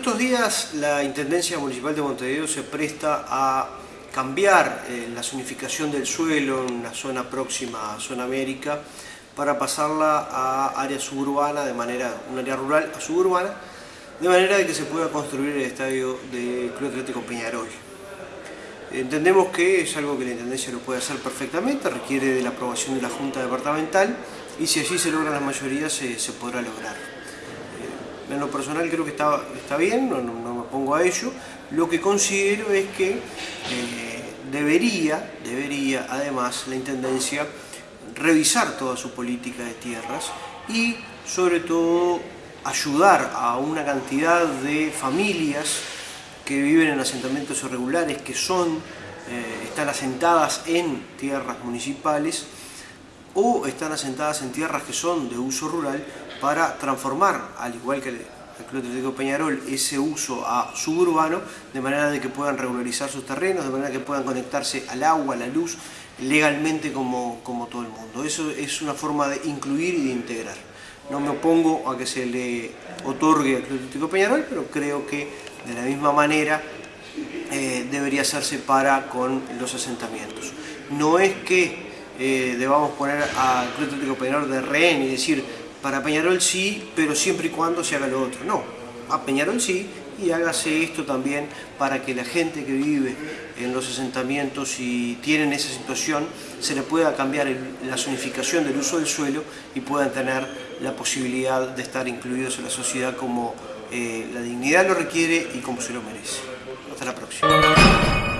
estos días la Intendencia Municipal de Montevideo se presta a cambiar eh, la zonificación del suelo en una zona próxima a Zona América para pasarla a área suburbana, de manera, un área rural a suburbana, de manera de que se pueda construir el estadio del Club Atlético Peñarol. Entendemos que es algo que la Intendencia lo puede hacer perfectamente, requiere de la aprobación de la Junta Departamental y si allí se logra la mayoría se, podrá lograr. En lo personal creo que está, está bien, no, me pongo a ello. Lo que considero es que eh, debería, debería además la Intendencia revisar toda su política de tierras y sobre todo ayudar a una cantidad de familias que viven en asentamientos irregulares, que son, eh, están asentadas en tierras municipales o están asentadas en tierras que son de uso rural para transformar, al igual que el, Club Atlético Peñarol, ese uso a suburbano, de manera de que puedan regularizar sus terrenos, de manera que puedan conectarse al agua, a la luz, legalmente como, como todo el mundo. Eso es una forma de incluir y de integrar. No me opongo a que se le otorgue al Club Atlético Peñarol, pero creo que de la misma manera eh, debería hacerse para con los asentamientos. No es que eh, debamos poner al Club Atlético Peñarol de rehén y decir para Peñarol sí, pero siempre y cuando se haga lo otro. No, a Peñarol sí y hágase esto también para que la gente que vive en los asentamientos y tienen esa situación se le pueda cambiar la zonificación del uso del suelo y puedan tener la posibilidad de estar incluidos en la sociedad como eh, la dignidad lo requiere y como se lo merece. Hasta la próxima.